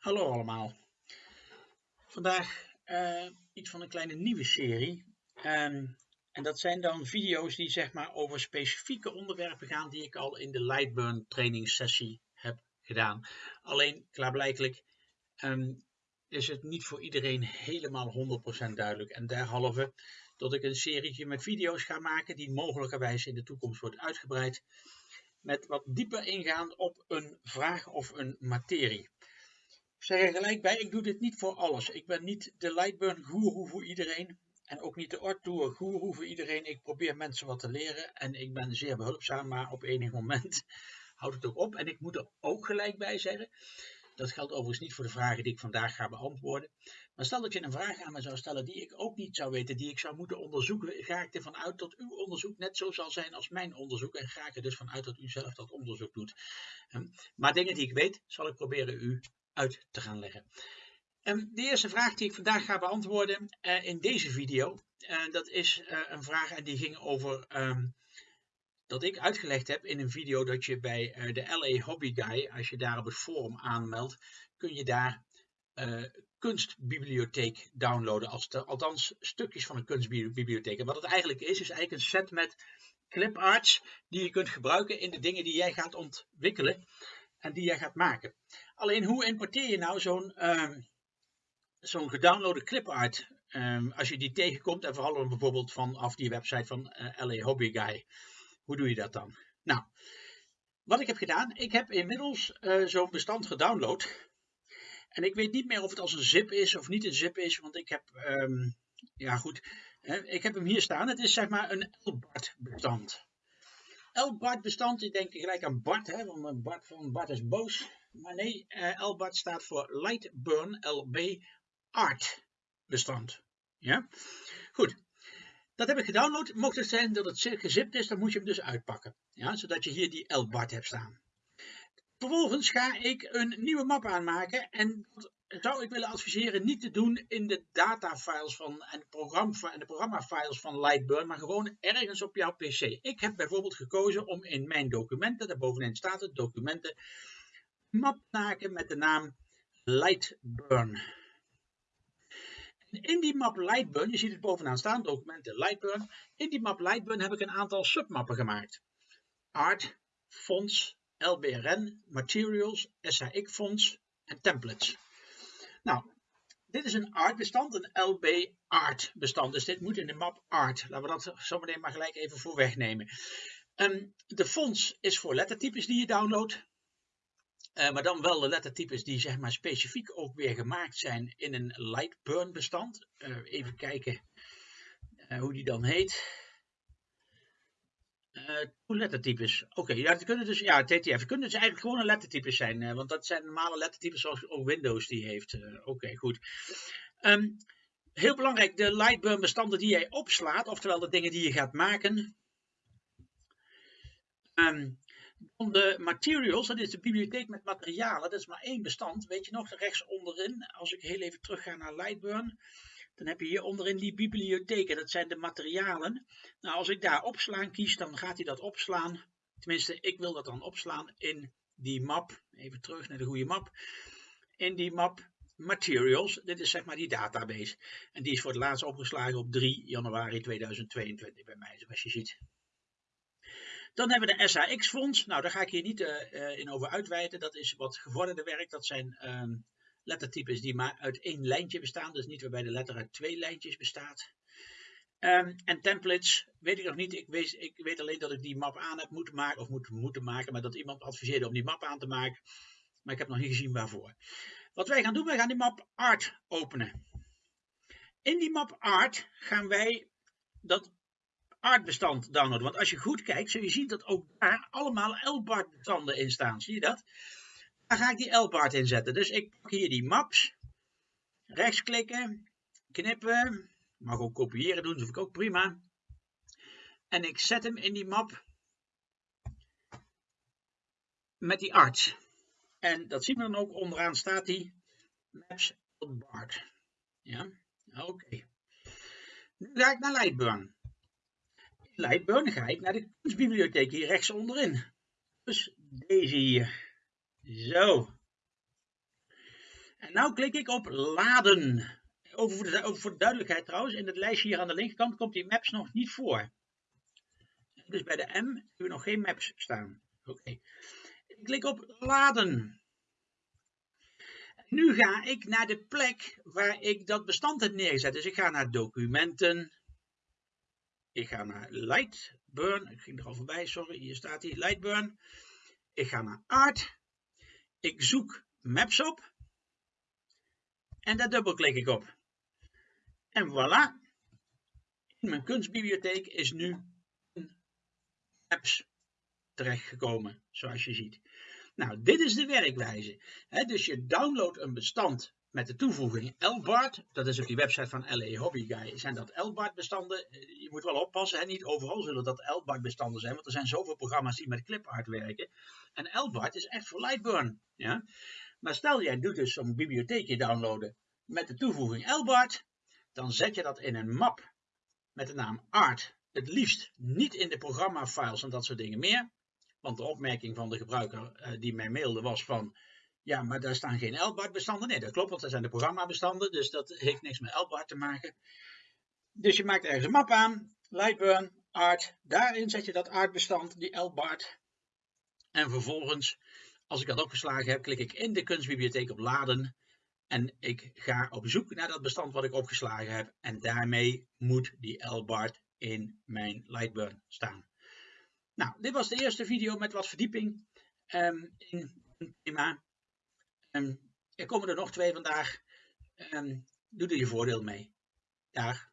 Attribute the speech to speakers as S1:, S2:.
S1: Hallo allemaal. Vandaag uh, iets van een kleine nieuwe serie. Um, en dat zijn dan video's die zeg maar over specifieke onderwerpen gaan die ik al in de Lightburn trainingssessie heb gedaan. Alleen klaarblijkelijk um, is het niet voor iedereen helemaal 100% duidelijk. En derhalve dat ik een serie met video's ga maken die mogelijkerwijs in de toekomst wordt uitgebreid. Met wat dieper ingaan op een vraag of een materie. Zeg er gelijk bij, ik doe dit niet voor alles. Ik ben niet de Lightburn guru voor iedereen. En ook niet de Ortour guru voor iedereen. Ik probeer mensen wat te leren. En ik ben zeer behulpzaam, maar op enig moment houdt het ook op. En ik moet er ook gelijk bij zeggen. Dat geldt overigens niet voor de vragen die ik vandaag ga beantwoorden. Maar stel dat je een vraag aan me zou stellen die ik ook niet zou weten, die ik zou moeten onderzoeken, ga ik ervan uit dat uw onderzoek net zo zal zijn als mijn onderzoek. En ga ik er dus vanuit dat u zelf dat onderzoek doet. Ehm, maar dingen die ik weet, zal ik proberen u uit te gaan leggen. Ehm, de eerste vraag die ik vandaag ga beantwoorden uh, in deze video, uh, dat is uh, een vraag en die ging over um, dat ik uitgelegd heb in een video dat je bij de LA Hobby Guy, als je daar op het forum aanmeldt, kun je daar kunstbibliotheek downloaden, als althans stukjes van een kunstbibliotheek. En wat het eigenlijk is, is eigenlijk een set met cliparts die je kunt gebruiken in de dingen die jij gaat ontwikkelen en die jij gaat maken. Alleen hoe importeer je nou zo'n um, zo'n gedownloade clipart um, als je die tegenkomt en vooral bijvoorbeeld vanaf die website van uh, eh, LA Hobby Guy. Hoe doe je dat dan? Nou, wat ik heb gedaan, ik heb inmiddels uh, zo'n bestand gedownload. En ik weet niet meer of het als een zip is of niet een zip is, want ik heb, um, ja goed, ik heb hem hier staan. Het is zeg maar een LBART bestand. LBART bestand, ik denk gelijk aan Bart, hè, want Bart van Bart is boos. Maar nee, uh, LBART staat voor Lightburn LB Art bestand. Ja, goed. Dat heb ik gedownload. Mocht het zijn dat het gezipt is, dan moet je hem dus uitpakken. Ja, zodat je hier die LBART hebt staan. Vervolgens ga ik een nieuwe map aanmaken en zou ik willen adviseren niet te doen in de datafiles van en, programma, en de programmafiles van Lightburn, maar gewoon ergens op jouw pc. Ik heb bijvoorbeeld gekozen om in mijn documenten, daar bovenin staat het, documenten, map te maken met de naam Lightburn. In die map Lightburn, je ziet het bovenaan staan, documenten Lightburn. In die map Lightburn heb ik een aantal submappen gemaakt. Art, fonts, LBRN, Materials, SAX fonts en templates. Nou, dit is een art bestand, een LB art bestand. Dus dit moet in de map art. Laten we dat zo meteen maar gelijk even voor wegnemen. Um, de fonts is voor lettertypes die je downloadt. Uh, maar dan wel de lettertypes die zeg maar specifiek ook weer gemaakt zijn in een Lightburn bestand. Uh, even kijken uh, hoe die dan heet. Uh, lettertypes. Oké, ja, het kunnen dus, ja, TTF. Kunnen dus eigenlijk gewoon een lettertypes zijn, uh, want dat zijn normale lettertypes zoals ook Windows die heeft. Uh, Oké, goed. Um, heel belangrijk, de Lightburn bestanden die jij opslaat, oftewel de dingen die je gaat maken. Um, de materials, dat is de bibliotheek met materialen, dat is maar één bestand. Weet je nog, rechts onderin, als ik heel even terug ga naar Lightburn, dan heb je hier onderin die bibliotheken, dat zijn de materialen. Nou, als ik daar opslaan kies, dan gaat hij dat opslaan. Tenminste, ik wil dat dan opslaan in die map. Even terug naar de goede map. In die map Materials. Dit is zeg maar die database. En die is voor het laatst opgeslagen op 3 januari 2022 bij mij, zoals je ziet. Dan hebben we de SAX-fonds. Nou, daar ga ik hier niet uh, in over uitweiden. Dat is wat gevorderde werk. Dat zijn uh, lettertypes die maar uit één lijntje bestaan. Dus niet waarbij de letter uit twee lijntjes bestaat. Um, en templates weet ik nog niet. Ik weet, ik weet, alleen dat ik die map aan heb moeten maken. Of moet, moeten maken. Maar dat iemand adviseerde om die map aan te maken. Maar ik heb nog niet gezien waarvoor. Wat wij gaan doen, wij gaan die map art openen. In die map art gaan wij dat artbestand downloaden. Want als je goed kijkt, zul je zien dat ook daar allemaal LBART bestanden in staan. Zie je dat? Daar ga ik die zetten. Dus ik pak hier die maps. Rechtsklikken. Knippen. Mag ook kopiëren doen, dat vind ik ook prima. En ik zet hem in die map. Met die arts. En dat zien we dan ook onderaan staat die maps LBART. Ja, oké. Nu ga ik naar Lightburn. In Lightburn ga ik naar de kunstbibliotheek hier rechts onderin. Dus deze hier. Zo. En nu klik ik op laden. Over voor, de, duidelijkheid trouwens, in het lijstje hier aan de linkerkant komt die maps nog niet voor. Dus bij de M hebben we nog geen maps staan. Oké. Ik klik op laden. Nu ga ik naar de plek waar ik dat bestand heb neergezet. Dus ik ga naar documenten. Ik ga naar Lightburn. Ik ging er al voorbij, sorry. Hier staat hij, Lightburn. Ik ga naar Art. Ik zoek Maps op. En daar dubbelklik ik op. En voilà. In mijn kunstbibliotheek is nu Maps terechtgekomen, zoals je ziet. Nou, dit is de werkwijze. dus je downloadt een bestand met de toevoeging LBART. Dat is op die website van LA Hobby Guy. Zijn dat LBART bestanden? Je moet wel oppassen. Niet overal zullen dat LBART bestanden zijn. Want er zijn zoveel programma's die met clipart werken. En LBART is echt voor Lightburn. Ja? Maar stel jij doet dus zo'n bibliotheekje downloaden met de toevoeging LBART. Dan zet je dat in een map met de naam art. Het liefst niet in de programma-files en dat soort dingen meer. Want de opmerking van de gebruiker uh, die mij mailde was van... Ja, maar daar staan geen LBART bestanden. Nee, dat klopt, want dat zijn de programmabestanden. Dus dat heeft niks met LBART te maken. Dus je maakt ergens een map aan. Lightburn, art. Daarin zet je dat artbestand, die LBART. En vervolgens, als ik dat opgeslagen heb, klik ik in de kunstbibliotheek op laden. En ik ga op zoek naar dat bestand wat ik opgeslagen heb. En daarmee moet die LBART in mijn Lightburn staan. Nou, dit was de eerste video met wat verdieping um, in het thema. Um, er komen er nog twee vandaag. Um, doe er je voordeel mee. Dag.